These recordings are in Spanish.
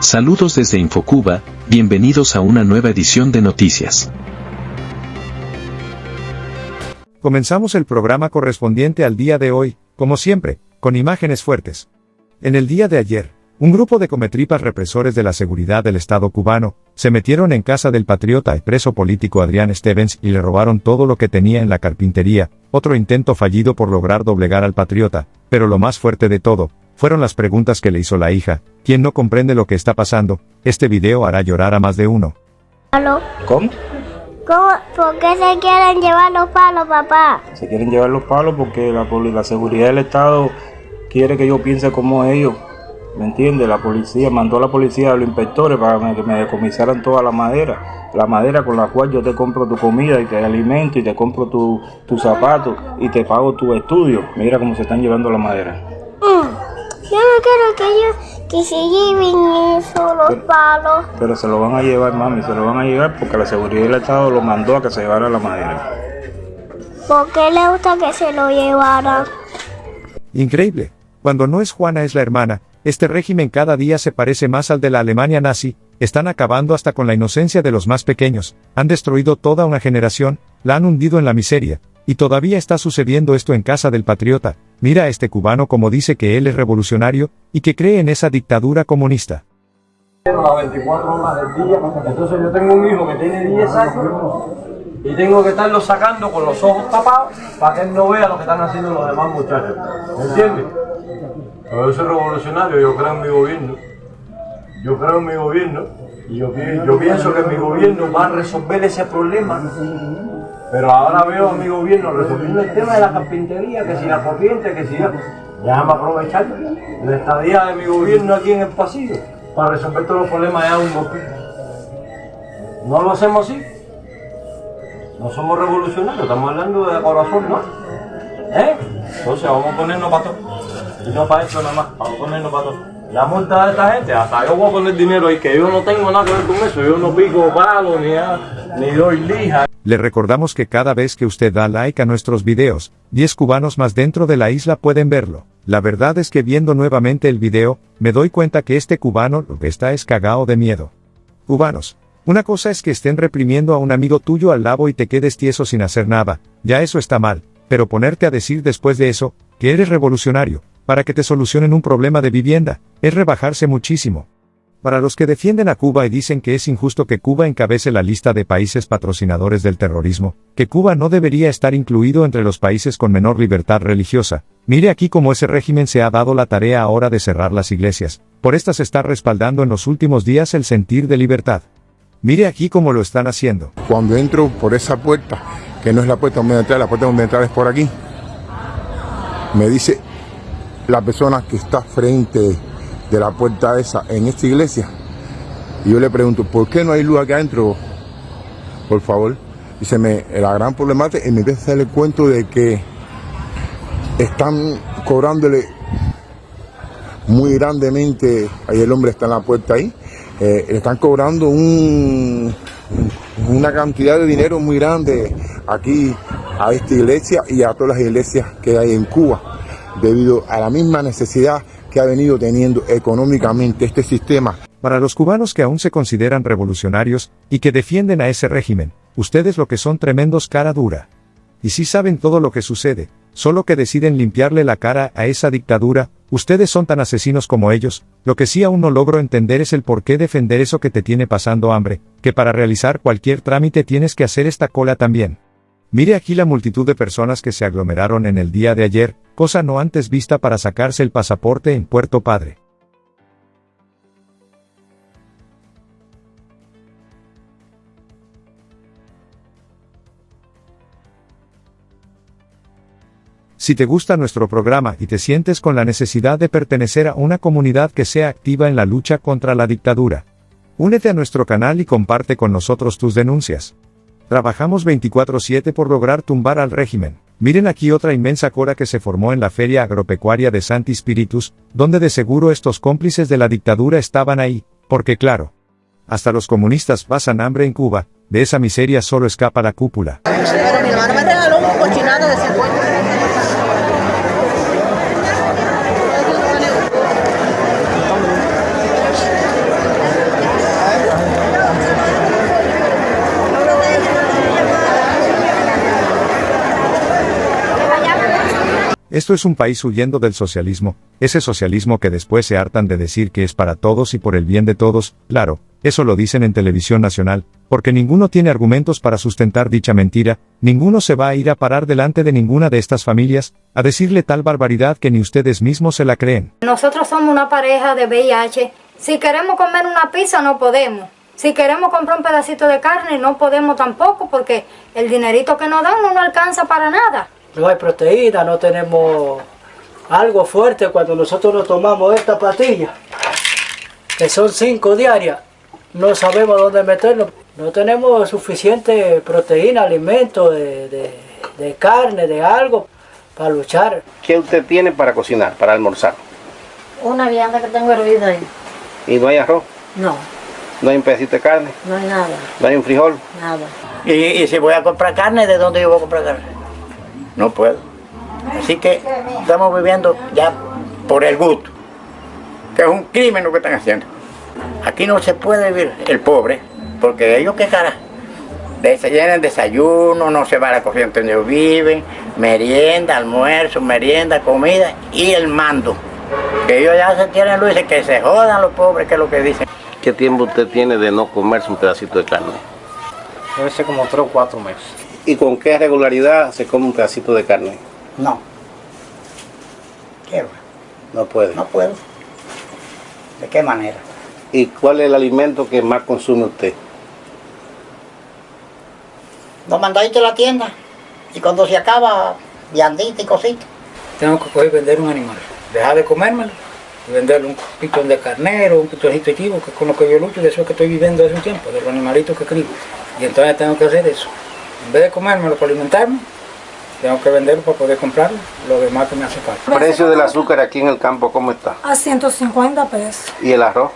Saludos desde Infocuba, bienvenidos a una nueva edición de noticias. Comenzamos el programa correspondiente al día de hoy, como siempre, con imágenes fuertes. En el día de ayer, un grupo de cometripas represores de la seguridad del Estado cubano, se metieron en casa del patriota y preso político Adrián Stevens y le robaron todo lo que tenía en la carpintería, otro intento fallido por lograr doblegar al patriota, pero lo más fuerte de todo, fueron las preguntas que le hizo la hija, quien no comprende lo que está pasando, este video hará llorar a más de uno. ¿Aló? ¿Cómo? ¿Cómo? ¿Por qué se quieren llevar los palos, papá? Se quieren llevar los palos porque la, la seguridad del Estado quiere que yo piense como ellos. ¿Me entiendes? La policía mandó a la policía a los inspectores para que me decomisaran toda la madera. La madera con la cual yo te compro tu comida y te alimento y te compro tu- tus zapatos y te pago tu estudio. Mira cómo se están llevando la madera. Mm, Yo no quiero que ellos que se lleven eso, los palos. Pero se lo van a llevar, mami, se lo van a llevar porque la seguridad del Estado lo mandó a que se llevara la madera. ¿Por qué le gusta que se lo llevaran? Increíble. Cuando no es Juana es la hermana, este régimen cada día se parece más al de la Alemania nazi, están acabando hasta con la inocencia de los más pequeños, han destruido toda una generación, la han hundido en la miseria, y todavía está sucediendo esto en casa del patriota, mira a este cubano como dice que él es revolucionario, y que cree en esa dictadura comunista. las 24 horas del día. Entonces yo tengo un hijo que tiene 10 años y tengo que estarlo sacando con los ojos tapados para que él no vea lo que están haciendo los demás muchachos. ¿Me entiendes? Pero yo revolucionario, yo creo en mi gobierno. Yo creo en mi gobierno y yo pienso que mi gobierno va a resolver ese problema. Pero ahora veo a mi gobierno resolviendo el tema de la carpintería, que si la corriente, que si la... Déjame aprovechar la estadía de mi gobierno aquí en el pasillo para resolver todos los problemas de un golpe. ¿No lo hacemos así? No somos revolucionarios, estamos hablando de corazón, ¿no? ¿Eh? Entonces vamos a ponernos para todo. Y no para esto nada más, vamos a ponernos para todo. La multa de esta gente, hasta yo voy a poner dinero ahí, que yo no tengo nada que ver con eso, yo no pico palo, ni, nada, Le recordamos que cada vez que usted da like a nuestros videos, 10 cubanos más dentro de la isla pueden verlo. La verdad es que viendo nuevamente el video, me doy cuenta que este cubano lo que está es cagao de miedo. Cubanos. Una cosa es que estén reprimiendo a un amigo tuyo al lado y te quedes tieso sin hacer nada, ya eso está mal, pero ponerte a decir después de eso, que eres revolucionario, para que te solucionen un problema de vivienda, es rebajarse muchísimo. Para los que defienden a Cuba y dicen que es injusto que Cuba encabece la lista de países patrocinadores del terrorismo, que Cuba no debería estar incluido entre los países con menor libertad religiosa, mire aquí cómo ese régimen se ha dado la tarea ahora de cerrar las iglesias, por estas está respaldando en los últimos días el sentir de libertad. Mire aquí cómo lo están haciendo. Cuando entro por esa puerta, que no es la puerta donde entrar, la puerta donde entrar es por aquí, me dice la persona que está frente de la puerta esa en esta iglesia. Y yo le pregunto, ¿por qué no hay luz acá adentro? Por favor. Dice, me, la gran problemática, y me empieza a hacer el cuento de que están cobrándole muy grandemente, ahí el hombre está en la puerta ahí, eh, están cobrando un, una cantidad de dinero muy grande aquí a esta iglesia y a todas las iglesias que hay en Cuba, debido a la misma necesidad que ha venido teniendo económicamente este sistema. Para los cubanos que aún se consideran revolucionarios, y que defienden a ese régimen, ustedes lo que son tremendos cara dura. Y si saben todo lo que sucede, solo que deciden limpiarle la cara a esa dictadura, ustedes son tan asesinos como ellos, lo que sí aún no logro entender es el por qué defender eso que te tiene pasando hambre, que para realizar cualquier trámite tienes que hacer esta cola también. Mire aquí la multitud de personas que se aglomeraron en el día de ayer, cosa no antes vista para sacarse el pasaporte en Puerto Padre. Si te gusta nuestro programa y te sientes con la necesidad de pertenecer a una comunidad que sea activa en la lucha contra la dictadura, únete a nuestro canal y comparte con nosotros tus denuncias. Trabajamos 24/7 por lograr tumbar al régimen. Miren aquí otra inmensa cora que se formó en la Feria Agropecuaria de Santi Spiritus, donde de seguro estos cómplices de la dictadura estaban ahí, porque claro, hasta los comunistas pasan hambre en Cuba, de esa miseria solo escapa la cúpula un cochinado de 50. Esto es un país huyendo del socialismo, ese socialismo que después se hartan de decir que es para todos y por el bien de todos, claro, eso lo dicen en televisión nacional, porque ninguno tiene argumentos para sustentar dicha mentira, ninguno se va a ir a parar delante de ninguna de estas familias, a decirle tal barbaridad que ni ustedes mismos se la creen. Nosotros somos una pareja de VIH. Si queremos comer una pizza no podemos. Si queremos comprar un pedacito de carne no podemos tampoco porque el dinerito que nos dan no nos alcanza para nada. No hay proteína, no tenemos algo fuerte cuando nosotros nos tomamos esta pastilla, que son cinco diarias, no sabemos dónde meterlo. No tenemos suficiente proteína, alimento de, de- de carne, de algo para luchar. ¿Qué usted tiene para cocinar, para almorzar? Una vianda que tengo hervida ahí. ¿Y no hay arroz? No, ¿No hay un pedacito de carne? no hay nada, ¿No hay un frijol? nada. Y, y si voy a comprar carne, ¿de dónde yo voy a comprar carne? No puedo. Así que estamos viviendo ya por el gusto, que es un crimen lo que están haciendo. Aquí no se puede vivir el pobre, porque ellos qué cara. Se llenan desayuno, no se va a la cocina donde ellos viven, merienda, almuerzo, merienda, comida y el mando. Que ellos ya se tienen luz, que se jodan los pobres, que es lo que dicen. ¿Qué tiempo usted tiene de no comerse un pedacito de carne? Debe ser como tres o cuatro meses. ¿Y con qué regularidad se come un pedacito de carne? No. Quiero, No puede. no puedo. ¿De qué manera? ¿Y cuál es el alimento que más consume usted? Lo mandáis a la tienda y cuando se acaba, viandita y cositas. Tengo que coger y vender un animal. Dejar de comérmelo y venderle un pitón de carnero, un pitoncito de chivo, que es con lo que yo lucho, de eso es que estoy viviendo hace un tiempo, de los animalitos que crío. Y entonces tengo que hacer eso. En vez de comérmelo para alimentarme, tengo que venderlo para poder comprarlo, lo demás que me hace falta. ¿El precio del azúcar aquí en el campo cómo está? A 150 pesos. ¿Y el arroz?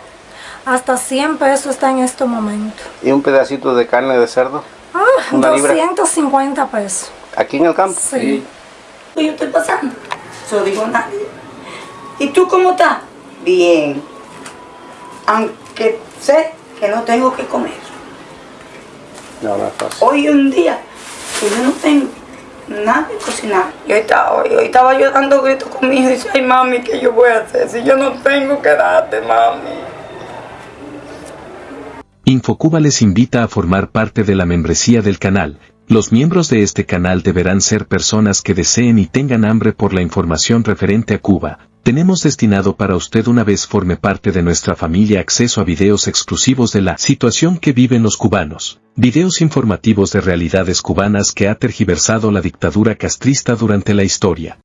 Hasta 100 pesos está en este momento. ¿Y un pedacito de carne de cerdo? Ah, Una libra. 250 pesos. ¿Aquí en el campo? Sí. yo estoy pasando. Eso digo nadie. ¿Y tú cómo estás? Bien. Aunque sé que no tengo que comer. No, no es fácil. Hoy un día que yo no tengo nada que cocinar. Yo estaba, hoy estaba yo dando gritos con mi hijo y dice, ay mami, ¿qué yo voy a hacer si yo no tengo que darte, mami? Infocuba les invita a formar parte de la membresía del canal. Los miembros de este canal deberán ser personas que deseen y tengan hambre por la información referente a Cuba. Tenemos destinado para usted una vez forme parte de nuestra familia acceso a videos exclusivos de la situación que viven los cubanos. Videos informativos de realidades cubanas que ha tergiversado la dictadura castrista durante la historia.